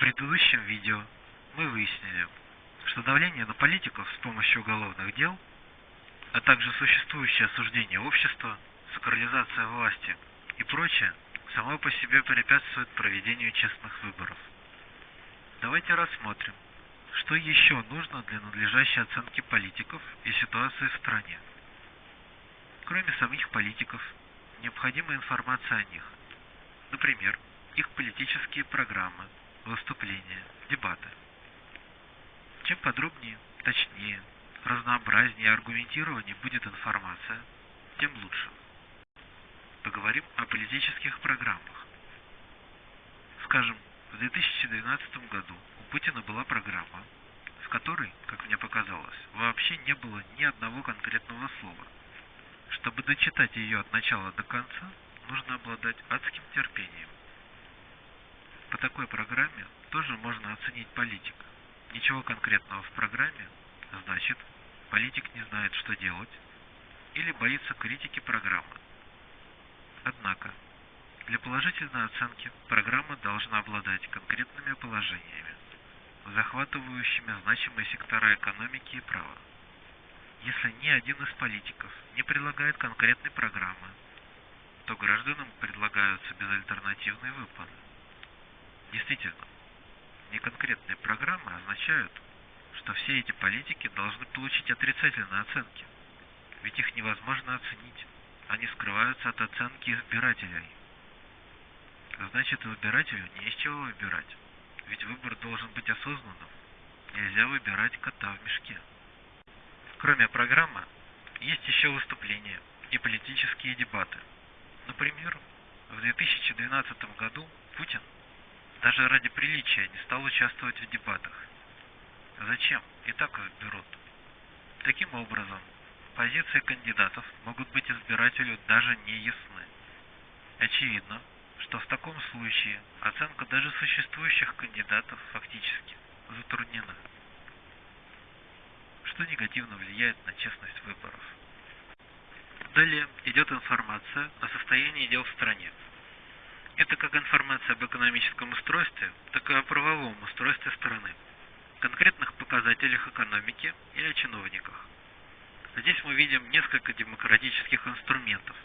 предыдущем видео мы выяснили, что давление на политиков с помощью уголовных дел, а также существующее осуждение общества, сакрализация власти и прочее само по себе препятствует проведению честных выборов. Давайте рассмотрим, что еще нужно для надлежащей оценки политиков и ситуации в стране. Кроме самих политиков, необходима информация о них. Например, их политические программы, выступления, дебаты. Чем подробнее, точнее, разнообразнее и аргументированнее будет информация, тем лучше. Поговорим о политических программах. Скажем, в 2012 году у Путина была программа, в которой, как мне показалось, вообще не было ни одного конкретного слова. Чтобы дочитать ее от начала до конца, нужно обладать адским терпением. По такой программе тоже можно оценить политика. Ничего конкретного в программе, значит, политик не знает, что делать, или боится критики программы. Однако, для положительной оценки программа должна обладать конкретными положениями, захватывающими значимые сектора экономики и права. Если ни один из политиков не предлагает конкретной программы, то гражданам предлагаются безальтернативные выплаты. Действительно, неконкретные программы означают, что все эти политики должны получить отрицательные оценки, ведь их невозможно оценить, они скрываются от оценки избирателей. Значит, избирателю не из чего выбирать, ведь выбор должен быть осознанным, нельзя выбирать кота в мешке. Кроме программы, есть еще выступления и политические дебаты. Например, в 2012 году Путин даже ради приличия не стал участвовать в дебатах. Зачем? И так берут. Таким образом, позиции кандидатов могут быть избирателю даже не ясны. Очевидно, что в таком случае оценка даже существующих кандидатов фактически затруднена, что негативно влияет на честность выборов. Далее идет информация о состоянии дел в стране. Это как информация об экономическом устройстве, так и о правовом устройстве страны, конкретных показателях экономики и о чиновниках. Здесь мы видим несколько демократических инструментов.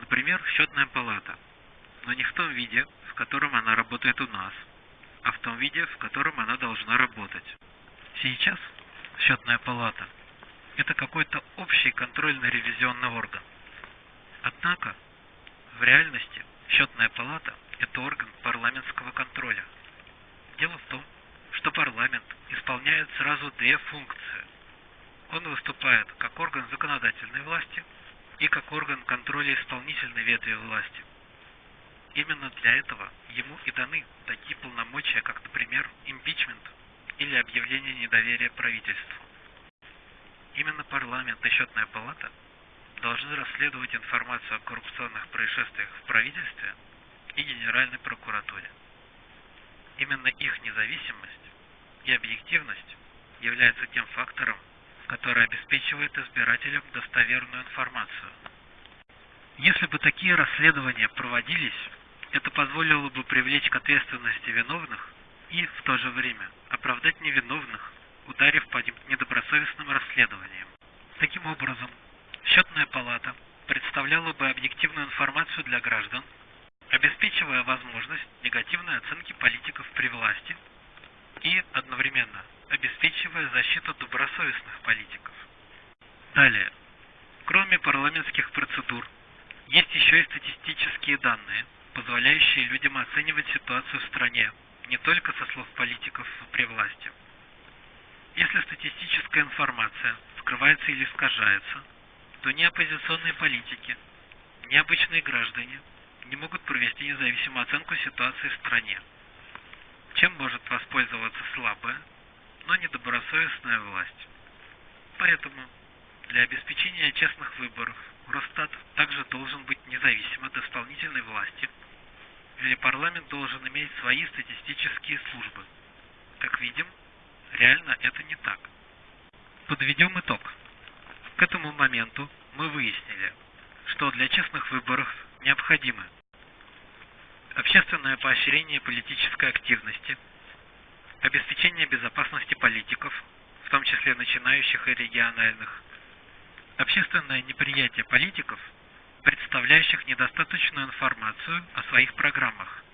Например, счетная палата, но не в том виде, в котором она работает у нас, а в том виде, в котором она должна работать. Сейчас счетная палата – это какой-то общий контрольно-ревизионный орган. Однако, в реальности – Счетная палата – это орган парламентского контроля. Дело в том, что парламент исполняет сразу две функции. Он выступает как орган законодательной власти и как орган контроля исполнительной ветви власти. Именно для этого ему и даны такие полномочия, как, например, импичмент или объявление недоверия правительству. Именно парламент и счетная палата – должны расследовать информацию о коррупционных происшествиях в правительстве и Генеральной прокуратуре. Именно их независимость и объективность являются тем фактором, который обеспечивает избирателям достоверную информацию. Если бы такие расследования проводились, это позволило бы привлечь к ответственности виновных и, в то же время, оправдать невиновных, ударив по недобросовестным расследованиям. Таким образом, Счетная палата представляла бы объективную информацию для граждан, обеспечивая возможность негативной оценки политиков при власти и одновременно обеспечивая защиту добросовестных политиков. Далее. Кроме парламентских процедур, есть еще и статистические данные, позволяющие людям оценивать ситуацию в стране не только со слов политиков при власти. Если статистическая информация скрывается или искажается – что ни оппозиционные политики, ни обычные граждане не могут провести независимую оценку ситуации в стране. Чем может воспользоваться слабая, но недобросовестная власть. Поэтому для обеспечения честных выборов Росстат также должен быть независим от исполнительной власти, или парламент должен иметь свои статистические службы. Как видим, реально это не так. Подведем итог. К этому моменту мы выяснили, что для честных выборов необходимо общественное поощрение политической активности, обеспечение безопасности политиков, в том числе начинающих и региональных, общественное неприятие политиков, представляющих недостаточную информацию о своих программах,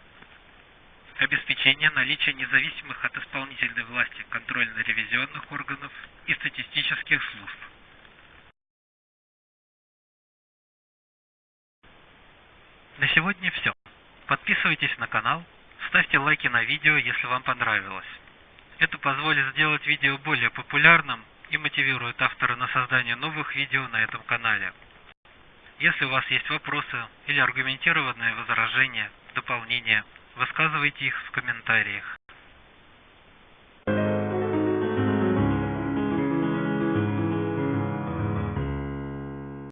обеспечение наличия независимых от исполнительной власти контрольно-ревизионных органов и статистических служб. На сегодня все. Подписывайтесь на канал, ставьте лайки на видео, если вам понравилось. Это позволит сделать видео более популярным и мотивирует автора на создание новых видео на этом канале. Если у вас есть вопросы или аргументированные возражения, дополнения, высказывайте их в комментариях.